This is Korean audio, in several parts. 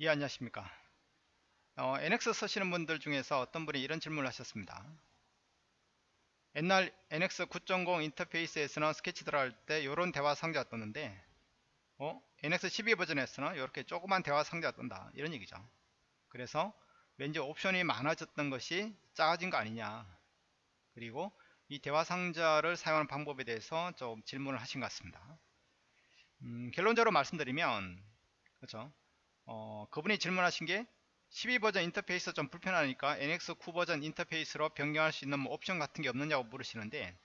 예 안녕하십니까? 어, NX 쓰시는 분들 중에서 어떤 분이 이런 질문을 하셨습니다. 옛날 NX 9.0 인터페이스에서는 스케치 들어갈 때 이런 대화 상자가 떴는데 어? NX 12 버전에서는 이렇게 조그만 대화 상자가 뜬다. 이런 얘기죠. 그래서 왠지 옵션이 많아졌던 것이 작아진 거 아니냐. 그리고 이 대화 상자를 사용하는 방법에 대해서 좀 질문을 하신 것 같습니다. 음, 결론적으로 말씀드리면 그렇죠 어, 그분이 질문하신 게 12버전 인터페이스 좀 불편하니까 NX9 버전 인터페이스로 변경할 수 있는 뭐 옵션 같은 게 없느냐고 물으시는데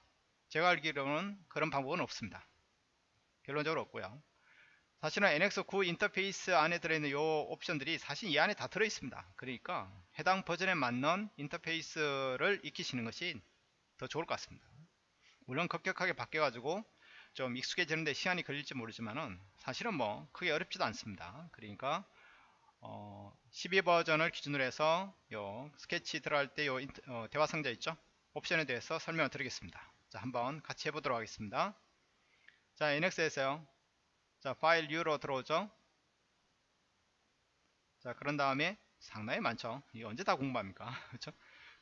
제가 알기로는 그런 방법은 없습니다. 결론적으로 없고요. 사실은 NX9 인터페이스 안에 들어있는 요 옵션들이 사실 이 안에 다 들어있습니다. 그러니까 해당 버전에 맞는 인터페이스를 익히시는 것이 더 좋을 것 같습니다. 물론 급격하게 바뀌어가지고 좀 익숙해지는데 시간이 걸릴지 모르지만은 사실은 뭐 크게 어렵지도 않습니다. 그러니까 어, 12버전을 기준으로 해서 요 스케치 들어갈 때 요 어, 대화 상자 있죠? 옵션에 대해서 설명을 드리겠습니다. 자 한번 같이 해보도록 하겠습니다. 자 NX에서요. 자 파일 U로 들어오죠? 자 그런 다음에 상당히 많죠? 이게 언제 다 공부합니까? 그렇죠?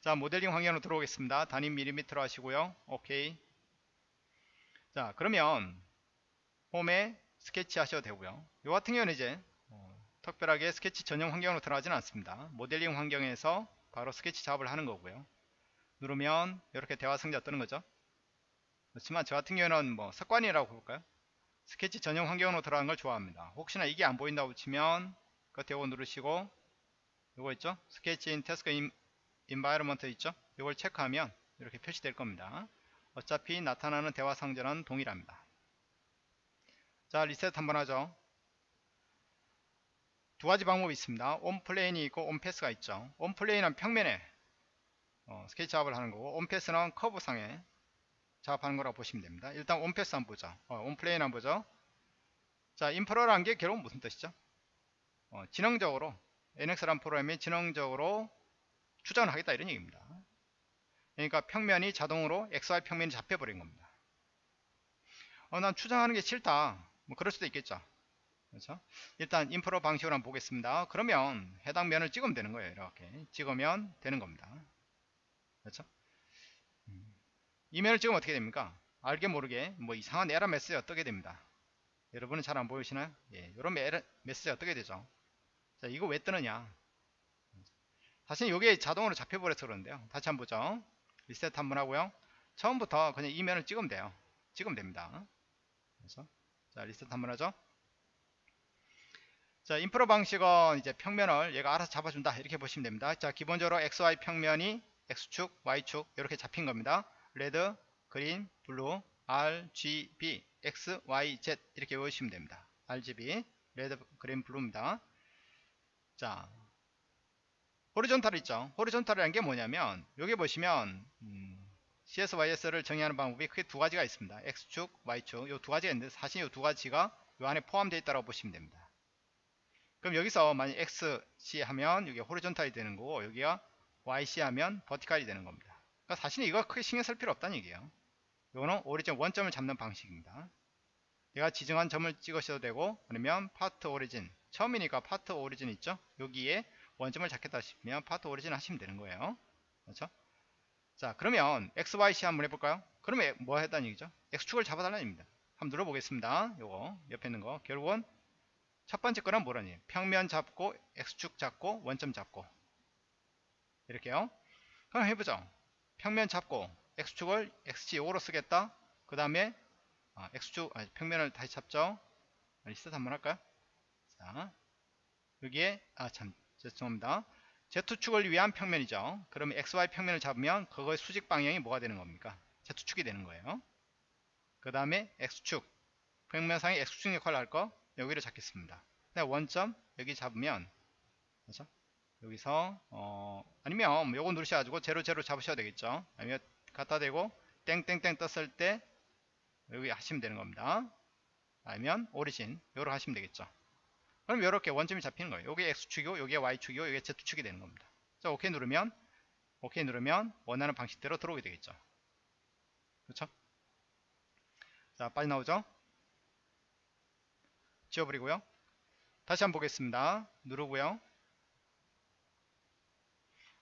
자 모델링 환경으로 들어오겠습니다. 단위 밀리미터로 하시고요. 오케이. 자 그러면 홈에 스케치 하셔도 되고요. 요 같은 경우는 이제 특별하게 스케치 전용 환경으로 들어가지는 않습니다. 모델링 환경에서 바로 스케치 작업을 하는 거고요. 누르면 이렇게 대화 상자 뜨는 거죠. 그렇지만 저 같은 경우는 뭐 습관이라고 볼까요? 스케치 전용 환경으로 들어가는 걸 좋아합니다. 혹시나 이게 안 보인다고 치면 끝에 요거 누르시고 요거 있죠? Sketch in Task en, environment 있죠? 요걸 체크하면 이렇게 표시될 겁니다. 어차피 나타나는 대화 상자는 동일합니다. 자 리셋 한번 하죠. 두 가지 방법이 있습니다. On Plane이 있고 On Path가 있죠. On Plane은 평면에 어, 스케치 작업을 하는 거고 On Path는 커브상에 작업하는 거라고 보시면 됩니다. 일단 On Path 한번 보죠. 어, On Plane 한번 보죠. 자, 인프로라는 게 결국 무슨 뜻이죠? 어, 지능적으로 NX라는 프로그램이 지능적으로 추정을 하겠다 이런 얘기입니다. 그러니까 평면이 자동으로 XY 평면이 잡혀버린 겁니다. 어, 난 추정하는 게 싫다. 뭐 그럴 수도 있겠죠. 그렇죠? 일단 인프로 방식으로 한번 보겠습니다. 그러면 해당 면을 찍으면 되는 거예요. 이렇게 찍으면 되는 겁니다. 그렇죠? 음. 이 면을 찍으면 어떻게 됩니까? 알게 모르게 뭐 이상한 에러 메시지가 뜨게 됩니다. 여러분은 잘 안 보이시나요? 예, 이런 에러 메시지가 뜨게 되죠. 자, 이거 왜 뜨느냐? 사실 이게 자동으로 잡혀버려서 그러는데요. 다시 한번 보죠. 리셋 한번 하고요. 처음부터 그냥 이 면을 찍으면 돼요. 찍으면 됩니다. 그래서 자 리셋 한번 하죠. 자, 인프로 방식은 이제 평면을 얘가 알아서 잡아준다. 이렇게 보시면 됩니다. 자, 기본적으로 XY 평면이 X축, Y축 이렇게 잡힌 겁니다. Red, Green, Blue, RGB, X, Y, Z 이렇게 외우시면 됩니다. RGB, Red, Green, Blue입니다. 자, horizontal 있죠. horizontal이라는 게 뭐냐면 여기 보시면 음, CSYS를 정의하는 방법이 크게 두 가지가 있습니다. X축, Y축 이 두 가지가 있는데 사실 이 두 가지가 이 안에 포함되어 있다고 보시면 됩니다. 그럼 여기서 만약 XC 하면 여기 horizontal이 되는 거고 여기가 YC 하면 버티칼이 되는 겁니다. 그러니까 사실은 이거 크게 신경 쓸 필요 없다는 얘기예요. 이거는 origin 원점을 잡는 방식입니다. 내가 지정한 점을 찍으셔도 되고 아니면 Part Origin 처음이니까 Part Origin 있죠? 여기에 원점을 잡겠다 싶으면 Part Origin 하시면 되는 거예요. 그렇죠? 자 그러면 XYC 한번 해볼까요? 그러면 뭐 했다는 얘기죠? X축을 잡아달라는 얘기입니다. 한번 눌러보겠습니다. 요거 옆에 있는 거 결국은 첫 번째 거는 뭐라니? 평면 잡고 x축 잡고 원점 잡고 이렇게요. 그럼 해보죠. 평면 잡고 x축을 x축 요거로 쓰겠다. 그 다음에 아, x축 아니, 평면을 다시 잡죠. 리셋 한번 할까요? 자 여기에 아참 죄송합니다. z축을 위한 평면이죠. 그러면 xy 평면을 잡으면 그거의 수직 방향이 뭐가 되는 겁니까? z축이 되는 거예요. 그 다음에 x축 평면상의 x축 역할을 할 거 여기를 잡겠습니다. 원점 여기 잡으면 그렇죠? 여기서 어 아니면 요거 누르셔가지고 제로 제로 잡으셔야 되겠죠. 아니면 갖다 대고 땡땡땡 떴을 때 여기 하시면 되는 겁니다. 아니면 오리진 요로 하시면 되겠죠. 그럼 이렇게 원점이 잡히는 거예요. 요게 x축이고 요게 y축이고 요게 z축이 되는 겁니다. 자 오케이 누르면 오케이 누르면 원하는 방식대로 들어오게 되겠죠. 그렇죠? 자 빠져나오죠? 지워버리고요. 다시 한번 보겠습니다. 누르고요.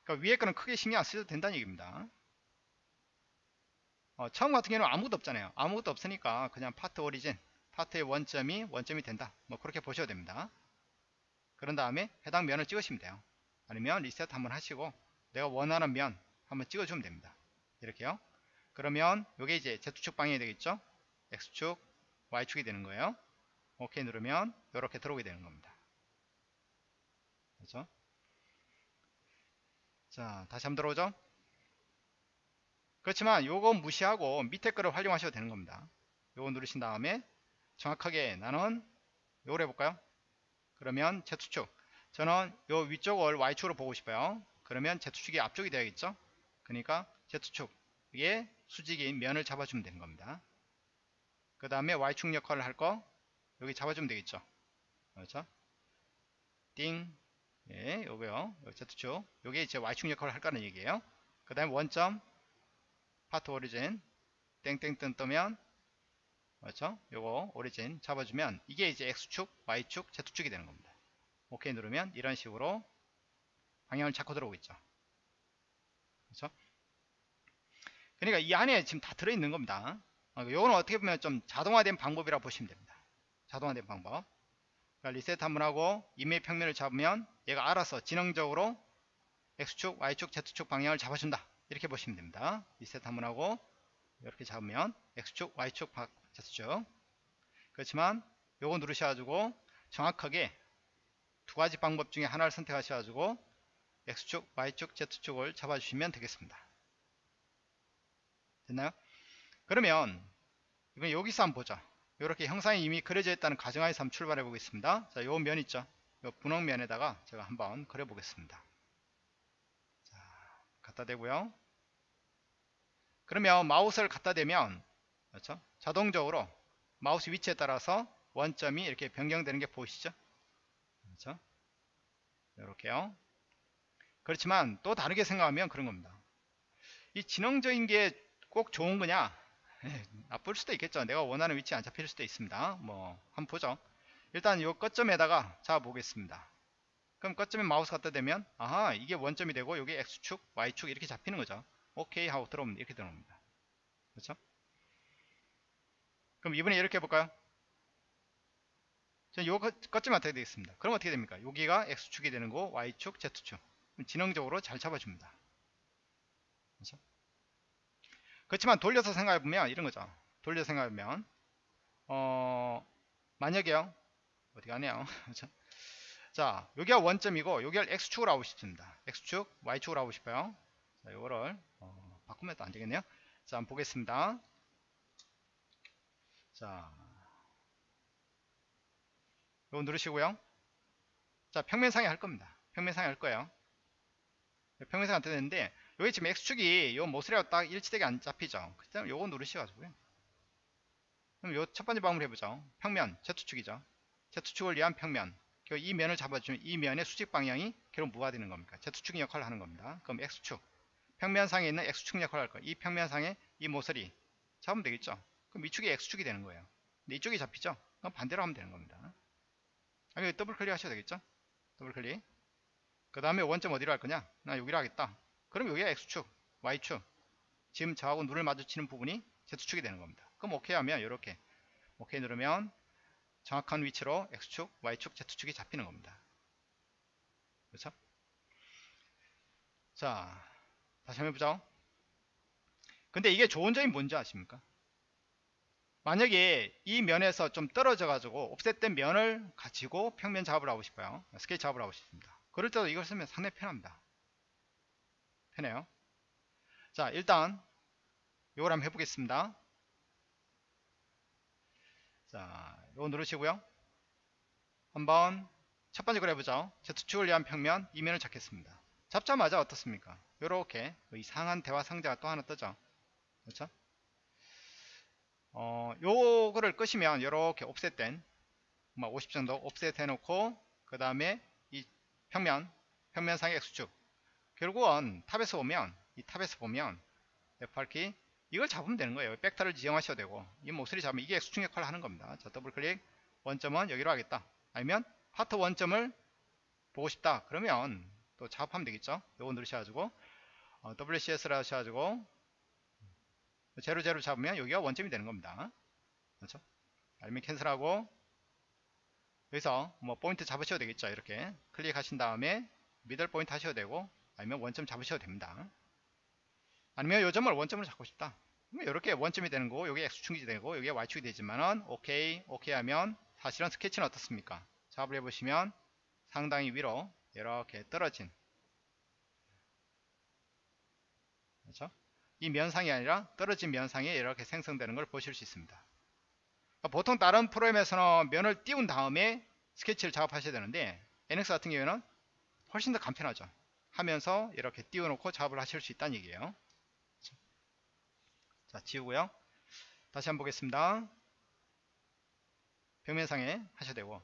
그러니까 위에 거는 크게 신경 안 쓰셔도 된다는 얘기입니다. 어, 처음 같은 경우는 아무것도 없잖아요. 아무것도 없으니까 그냥 파트 오리진, 파트의 원점이 원점이 된다. 뭐 그렇게 보셔도 됩니다. 그런 다음에 해당 면을 찍으시면 돼요. 아니면 리셋 한번 하시고 내가 원하는 면 한번 찍어주면 됩니다. 이렇게요. 그러면 이게 이제 Z축 방향이 되겠죠? X축, Y축이 되는 거예요. 오케이 누르면 이렇게 들어오게 되는 겁니다. 그렇죠? 자, 다시 한번 들어오죠? 그렇지만 요거 무시하고 밑에 거를 활용하셔도 되는 겁니다. 요거 누르신 다음에 정확하게 나는 요걸 해볼까요? 그러면 Z축 저는 요 위쪽을 Y축으로 보고 싶어요. 그러면 Z축이 앞쪽이 되야겠죠? 그러니까 Z축에 수직인 면을 잡아주면 되는 겁니다. 그 다음에 Y축 역할을 할 거 여기 잡아주면 되겠죠? 그렇죠? 띵 예, 요거요. 요 Z축 요게 이제 Y축 역할을 할까는 얘기예요. 그 다음에 원점 파트 오리진 땡땡땡 뜨면 그렇죠? 요거 오리진 잡아주면 이게 이제 X축, Y축, Z축이 되는 겁니다. 오케이 누르면 이런 식으로 방향을 잡고 들어오겠죠. 그렇죠? 그러니까 이 안에 지금 다 들어있는 겁니다. 어, 요거는 어떻게 보면 좀 자동화된 방법이라 고 보시면 됩니다. 자동화된 방법. 그러니까 리셋 한번 하고 이메일 평면을 잡으면 얘가 알아서 지능적으로 X축, Y축, Z축 방향을 잡아준다. 이렇게 보시면 됩니다. 리셋 한번 하고 이렇게 잡으면 X축, Y축, Z축 그렇지만 요거 누르셔가지고 정확하게 두 가지 방법 중에 하나를 선택하셔가지고 X축, Y축, Z축을 잡아주시면 되겠습니다. 됐나요? 그러면 이번 여기서 한번 보죠. 이렇게 형상이 이미 그려져 있다는 가정하에서 한번 출발해 보겠습니다. 자, 요 면 있죠? 요 분홍 면에다가 제가 한번 그려 보겠습니다. 자, 갖다 대고요. 그러면 마우스를 갖다 대면 그렇죠? 자동적으로 마우스 위치에 따라서 원점이 이렇게 변경되는 게 보이시죠? 그렇죠? 이렇게요. 그렇지만 또 다르게 생각하면 그런 겁니다. 이 지능적인 게 꼭 좋은 거냐? 예, 나쁠 수도 있겠죠. 내가 원하는 위치에 안 잡힐 수도 있습니다. 뭐 한번 보죠. 일단 이 끝점에다가 잡아 보겠습니다. 그럼 끝점에 마우스 갖다 대면 아하 이게 원점이 되고 여기 X축, Y축 이렇게 잡히는 거죠. 오케이 하고 들어오면 이렇게 들어옵니다. 그렇죠? 그럼 이번에 이렇게 해볼까요? 전 요거 끝점에 어떻게 되겠습니다. 그럼 어떻게 됩니까? 여기가 X축이 되는 거 Y축, Z축 지능적으로 잘 잡아줍니다. 그렇죠? 그렇지만 돌려서 생각해보면 이런 거죠. 돌려서 생각해보면 어 만약에요 어디 가네요. 그렇죠? 자 여기가 원점이고 여기가 X축으로 하고 싶습니다. X축, Y축으로 하고 싶어요. 자 요거를 어, 바꾸면 또 안 되겠네요. 자 한번 보겠습니다. 자 요거 누르시고요. 자 평면상에 할 겁니다. 평면상에 할 거예요. 평면상 안 되는데 여기 지금 X축이 요 모서리하고 딱 일치되게 안 잡히죠. 그 다음에 요거 누르셔가지고요. 그럼 요 첫 번째 방법을 해보죠. 평면, Z축이죠. Z축을 위한 평면. 이 면을 잡아주면 이 면의 수직 방향이 결국 뭐가 되는 겁니까? Z축 역할을 하는 겁니다. 그럼 X축. 평면상에 있는 X축 역할을 할 거예요. 이 평면상에 이 모서리 잡으면 되겠죠. 그럼 이축이 X축이 되는 거예요. 근데 이쪽이 잡히죠? 그럼 반대로 하면 되는 겁니다. 여기 더블 클릭 하셔도 되겠죠? 더블 클릭. 그 다음에 원점 어디로 할 거냐? 나 여기로 하겠다. 그럼 여기가 X축, Y축. 지금 저하고 눈을 마주치는 부분이 Z축이 되는 겁니다. 그럼 오케이 하면 이렇게 오케이 누르면 정확한 위치로 X축, Y축, Z축이 잡히는 겁니다. 그렇죠? 자, 다시 한번 해보죠. 근데 이게 좋은 점이 뭔지 아십니까? 만약에 이 면에서 좀 떨어져 가지고 옵셋된 면을 가지고 평면 작업을 하고 싶어요. 스케치 작업을 하고 싶습니다. 그럴 때도 이걸 쓰면 상당히 편합니다. 편해요. 자, 일단 이걸 한번 해보겠습니다. 자, 이거 누르시고요. 한번 첫 번째 걸 해보죠. Z축을 위한 평면 이면을 잡겠습니다. 잡자마자 어떻습니까? 이렇게 이상한 대화 상자가 또 하나 뜨죠. 그렇죠? 어, 요거를 끄시면 이렇게 offset된 50 정도 offset 해놓고 그 다음에 이 평면 평면상의 X축 결국은 top에서 보면 이 top에서 보면 F8키 이걸 잡으면 되는 거예요. 벡터를 지정하셔도 되고 이 모서리 잡으면 이게 X축 역할을 하는 겁니다. 자 더블 클릭 원점은 여기로 하겠다. 아니면 파트 원점을 보고 싶다 그러면 또 작업하면 되겠죠 요거 누르셔가지고 어, WCS를 하셔가지고 제로 제로 잡으면 여기가 원점이 되는 겁니다 그렇죠 아니면 cancel하고 여기서 뭐 포인트 잡으셔도 되겠죠 이렇게 클릭하신 다음에 middle point 하셔도 되고 아니면 원점 잡으셔도 됩니다. 아니면 요 점을 원점으로 잡고 싶다. 이렇게 원점이 되는 거고 여기 X축이 되고 여기 Y축이 되지만은 오케이 오케이 하면 사실은 스케치는 어떻습니까? 작업을 해보시면 상당히 위로 이렇게 떨어진. 그렇죠? 이 면상이 아니라 떨어진 면상이 이렇게 생성되는 걸 보실 수 있습니다. 그러니까 보통 다른 프로그램에서는 면을 띄운 다음에 스케치를 작업하셔야 되는데 NX 같은 경우에는 훨씬 더 간편하죠 하면서 이렇게 띄워놓고 작업을 하실 수 있다는 얘기예요. 자 지우고요. 다시 한번 보겠습니다. 평면상에 하셔도 되고.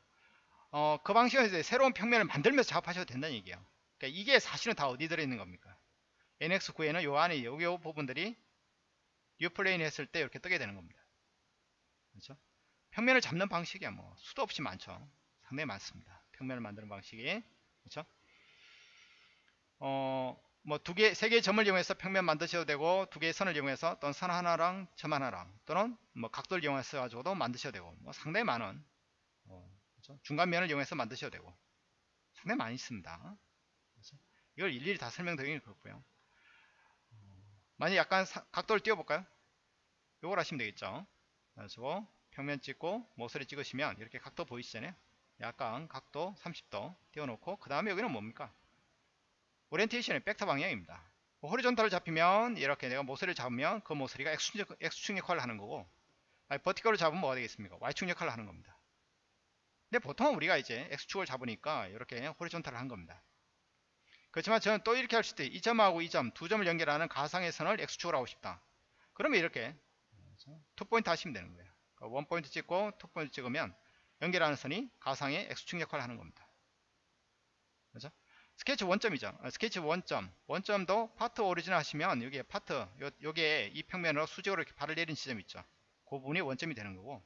어, 그 방식으로 이제 새로운 평면을 만들면서 작업하셔도 된다는 얘기예요. 그러니까 이게 사실은 다 어디 들어있는 겁니까? NX9에는 요 안에 요, 요 부분들이 new plane 했을 때 이렇게 뜨게 되는 겁니다. 그렇죠? 평면을 잡는 방식이야 뭐. 수도 없이 많죠. 상당히 많습니다. 평면을 만드는 방식이. 그렇죠 어, 뭐 두 개, 세 개의 점을 이용해서 평면 만드셔도 되고 두 개의 선을 이용해서 또는 선 하나랑 점 하나랑 또는 뭐 각도를 이용해서 가지고도 만드셔도 되고 뭐 상당히 많은 어, 그렇죠? 중간면을 이용해서 만드셔도 되고 상당히 많이 있습니다. 그렇죠? 이걸 일일이 다 설명드리긴 그렇고요. 어, 만약 약간 사, 각도를 띄워볼까요? 요걸 하시면 되겠죠. 그래서 평면 찍고 모서리 찍으시면 이렇게 각도 보이시잖아요. 약간 각도 30도 띄워놓고 그 다음에 여기는 뭡니까? 오리엔테이션의 벡터 방향입니다. 뭐 horizontal을 잡히면 이렇게 내가 모서리를 잡으면 그 모서리가 X축, X축 역할을 하는 거고 아니, vertical을 잡으면 뭐가 되겠습니까? Y축 역할을 하는 겁니다. 근데 보통 우리가 이제 X축을 잡으니까 이렇게 horizontal을 한 겁니다. 그렇지만 저는 또 이렇게 할 수도 있어요. 이 점하고 이 점, 두 점을 연결하는 가상의 선을 X축으로 하고 싶다. 그러면 이렇게 two point 하시면 되는 거예요. 그러니까 one point 찍고 two point 찍으면 연결하는 선이 가상의 X축 역할을 하는 겁니다. 그렇죠? 스케치 원점이죠. 어, 스케치 원점. 원점도 part original 하시면 여기에 파트, 요, 요게 이 평면으로 수직으로 이렇게 발을 내린 지점 있죠. 그 부분이 원점이 되는 거고.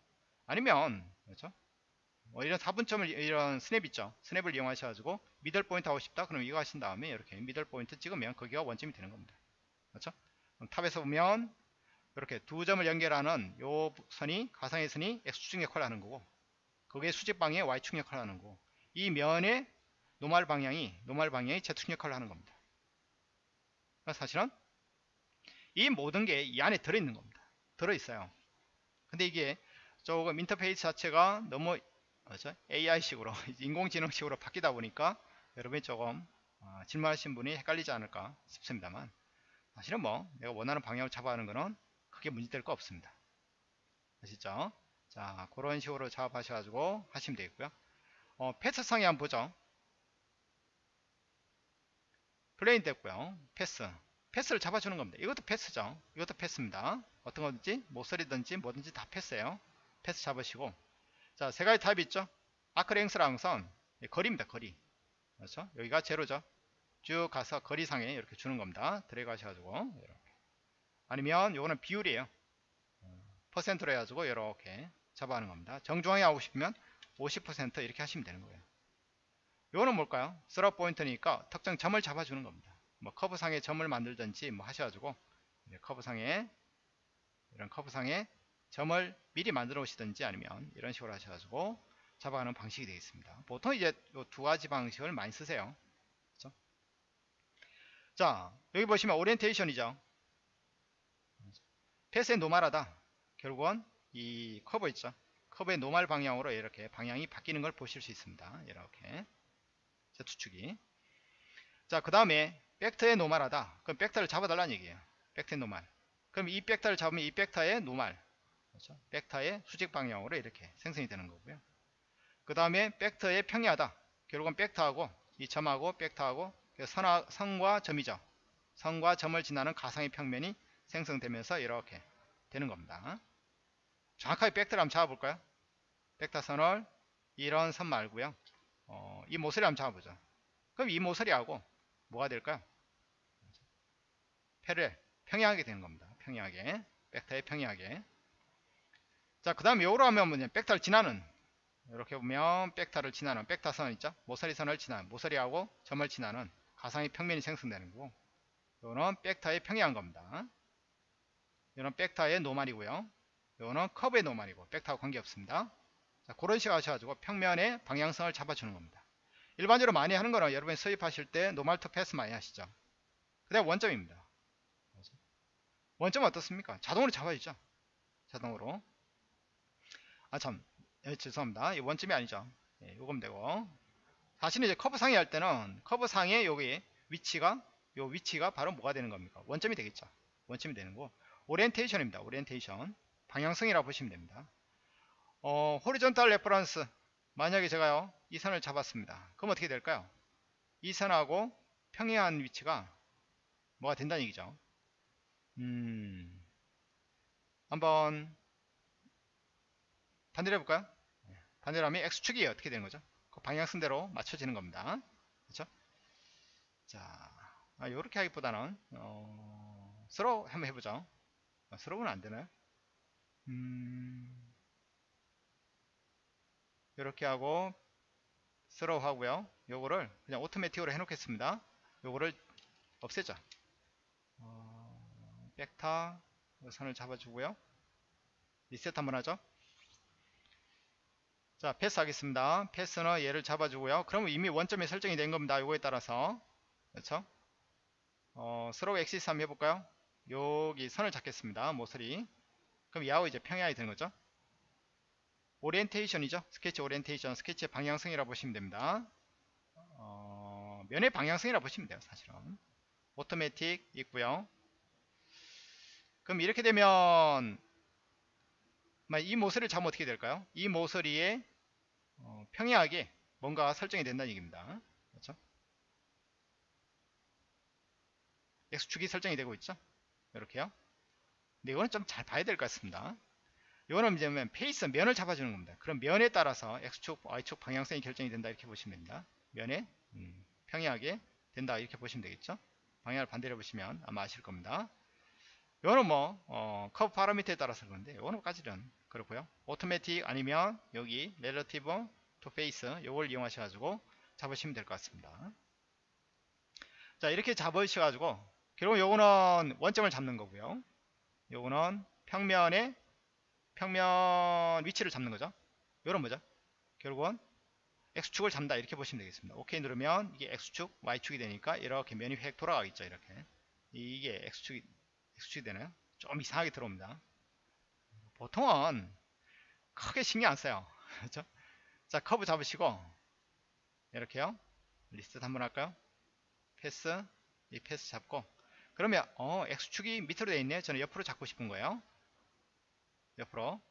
아니면, 그렇죠? 뭐 이런 4분점을, 이런 스냅 있죠. 스냅을 이용하셔가지고 middle point 하고 싶다. 그럼 이거 하신 다음에 이렇게 middle point 찍으면 거기가 원점이 되는 겁니다. 그렇죠? top에서 보면 이렇게 두 점을 연결하는 요 선이, 가상의 선이 X축 역할을 하는 거고, 그게 수직 방향의 Y축 역할을 하는 거고, 이 면에 normal 방향이 normal 방향이 Z축 역할을 하는 겁니다. 그러니까 사실은 이 모든 게 이 안에 들어있는 겁니다. 들어있어요. 근데 이게 조금 인터페이스 자체가 너무? AI식으로 인공지능식으로 바뀌다 보니까 여러분이 조금 어, 질문하신 분이 헷갈리지 않을까 싶습니다만 사실은 뭐 내가 원하는 방향을 잡아가는 거는 크게 문제될 거 없습니다. 아시죠? 자 그런 식으로 작업하셔가지고 하시면 되겠고요. 어, path상에 한번 보죠. plane 됐고요. Path. Path를 잡아주는 겁니다. 이것도 path죠. 이것도 path입니다. 어떤 거든지 모서리든지 뭐든지 다 path예요. Path 잡으시고 자, 세 가지 타입이 있죠. 아크랭스라는 것은 거리입니다. 거리. 그렇죠? 여기가 제로죠. 쭉 가서 거리상에 이렇게 주는 겁니다. 드래그 하셔가지고 이렇게. 아니면 요거는 비율이에요. 퍼센트로 해가지고 이렇게 잡아가는 겁니다. 정중하게 하고 싶으면 50% 이렇게 하시면 되는 거예요. 요거는 뭘까요? 스럽 포인트니까 특정 점을 잡아주는 겁니다. 뭐 커브상에 점을 만들든지 뭐 하셔가지고 커브상에 이런 커브상에 점을 미리 만들어 오시든지 아니면 이런 식으로 하셔가지고 잡아가는 방식이 되겠습니다. 보통 이제 두 가지 방식을 많이 쓰세요. 그렇죠? 자 여기 보시면 오리엔테이션이죠. path의 normal하다. 결국은 이 커브 있죠. 커브의 normal 방향으로 이렇게 방향이 바뀌는 걸 보실 수 있습니다. 이렇게 Z축이. 자 그 다음에 벡터의 normal하다. 그럼 벡터를 잡아달라는 얘기예요. 벡터의 노말. 그럼 이 벡터를 잡으면 이 벡터의 노말. 그렇죠? 벡터의 수직 방향으로 이렇게 생성이 되는 거고요. 그 다음에 벡터의 평이하다. 결국은 벡터하고 이 점하고 벡터하고 그 선화, 선과 점이죠. 선과 점을 지나는 가상의 평면이 생성되면서 이렇게 되는 겁니다. 정확하게 벡터를 한번 잡아볼까요? 벡터 선을 이런 선 말고요 어, 이 모서리 한번 잡아보죠. 그럼 이 모서리하고 뭐가 될까요? 패를 평행하게 되는 겁니다. 평행하게. 벡터에 평행하게. 자, 그 다음에 요로 하면 뭐냐. 벡터를 지나는 이렇게 보면 백타를 지나는 백타선 있죠 모서리선을 지나는 모서리하고 점을 지나는 가상의 평면이 생성되는 거고 요거는 백타의 평이한 겁니다 이거는 백타의 노말이고요 요거는 커브의 노말이고 백타와 관계없습니다 자, 그런 식으로 하셔가지고 평면의 방향성을 잡아주는 겁니다 일반적으로 많이 하는 거는 여러분이 sweep하실 때 normal to path 많이 하시죠 그 다음 원점입니다 원점은 어떻습니까 자동으로 잡아주죠 자동으로 아 참 예, 죄송합니다. 이 원점이 아니죠. 예, 요거면 되고. 사실은 이제 커브 상에 할 때는 커브 상에 여기 위치가 요 위치가 바로 뭐가 되는 겁니까? 원점이 되겠죠. 원점이 되는 거. 오리엔테이션입니다. 오리엔테이션. 방향성이라고 보시면 됩니다. 어, horizontal reference. 만약에 제가요, 이 선을 잡았습니다. 그럼 어떻게 될까요? 이 선하고 평행한 위치가 뭐가 된다는 얘기죠. 음, 한번 반대로 해볼까요? 반대로 하면 X축이 어떻게 되는 거죠? 그 방향선대로 맞춰지는 겁니다. 그렇죠? 자, 아, 요렇게 하기보다는 어, 서로 한번 해보죠. 아, 서로는 안 되나요? 음, 이렇게 하고 서로 하고요. 요거를 그냥 오토매틱으로 해놓겠습니다. 요거를 없애죠. 어, 백타 선을 잡아주고요. 리셋 한번 하죠. 자 패스 하겠습니다 패스는 얘를 잡아주고요 그러면 이미 원점이 설정이 된 겁니다 요거에 따라서 그렇죠 어, through axis 한번 해볼까요 여기 선을 잡겠습니다 모서리 그럼 야후 이제 평행하게 되는 거죠 오리엔테이션이죠 스케치 오리엔테이션 스케치의 방향성이라고 보시면 됩니다 어, 면의 방향성이라고 보시면 돼요 사실은 오토매틱 있고요 그럼 이렇게 되면 이 모서리를 잡으면 어떻게 될까요? 이 모서리에 어, 평행하게 뭔가 설정이 된다는 얘기입니다. 그렇죠? X축이 설정이 되고 있죠? 이렇게요. 근데 이거는 좀 잘 봐야 될 것 같습니다. 이거는 이제 face 면을 잡아주는 겁니다. 그럼 면에 따라서 X축, Y축 방향성이 결정이 된다 이렇게 보시면 됩니다. 면에 음, 평행하게 된다 이렇게 보시면 되겠죠? 방향을 반대로 보시면 아마 아실 겁니다. 이거는 뭐 어, curve parameter에 따라서 그런데 이거는까지는 그렇고요 오토매틱 아니면 여기 relative to face 요걸 이용하셔 가지고 잡으시면 될 것 같습니다 자 이렇게 잡으셔 가지고 결국 요거는 원점을 잡는 거고요 요거는 평면의 평면 위치를 잡는 거죠 요런 뭐죠 결국은 X축을 잡는다 이렇게 보시면 되겠습니다 OK 누르면 이게 X축 Y축이 되니까 이렇게 면이 획 돌아가겠죠 이렇게 이게 X축이 X축이 되나요 좀 이상하게 들어옵니다 보통은 크게 신경 안 써요. 그렇죠? 자, 커브 잡으시고 이렇게요. 리스트 한번 할까요? path, 이 path 잡고 그러면 어, X축이 밑으로 되어 있네. 저는 옆으로 잡고 싶은 거예요. 옆으로.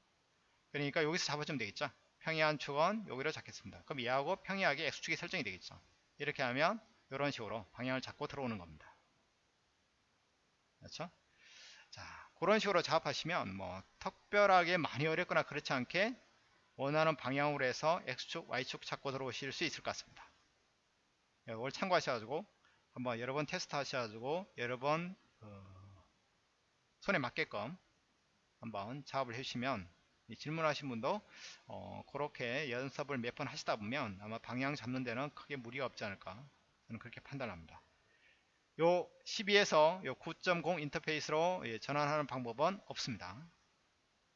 그러니까 여기서 잡아주면 되겠죠. 평행한 축은 여기로 잡겠습니다. 그럼 얘하고 평행하게 X축이 설정이 되겠죠. 이렇게 하면 이런 식으로 방향을 잡고 들어오는 겁니다. 그렇죠? 자, 그런 식으로 작업하시면 뭐 특별하게 많이 어렵거나 그렇지 않게 원하는 방향으로 해서 X축, Y축 찾고 들어오실 수 있을 것 같습니다. 이걸 참고하셔가지고 한번 여러 번 테스트 하셔가지고 여러 번 어, 손에 맞게끔 한번 작업을 해주시면 질문하신 분도 어, 그렇게 연습을 몇 번 하시다 보면 아마 방향 잡는 데는 크게 무리가 없지 않을까 저는 그렇게 판단합니다. 요 12에서 요 9.0 인터페이스로 예, 전환하는 방법은 없습니다.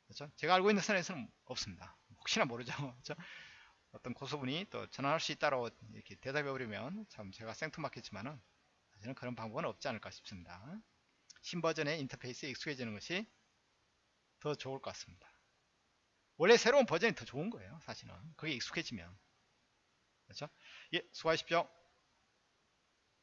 그렇죠? 제가 알고 있는 선에서는 없습니다. 혹시나 모르죠. 그렇죠? 어떤 고수분이 또 전환할 수 있다고 이렇게 대답해 버리면 참 제가 생뚱맞겠지만은 사실은 그런 방법은 없지 않을까 싶습니다. 신버전의 인터페이스에 익숙해지는 것이 더 좋을 것 같습니다. 원래 새로운 버전이 더 좋은 거예요. 사실은 그게 익숙해지면 그렇죠? 예, 수고하십시오.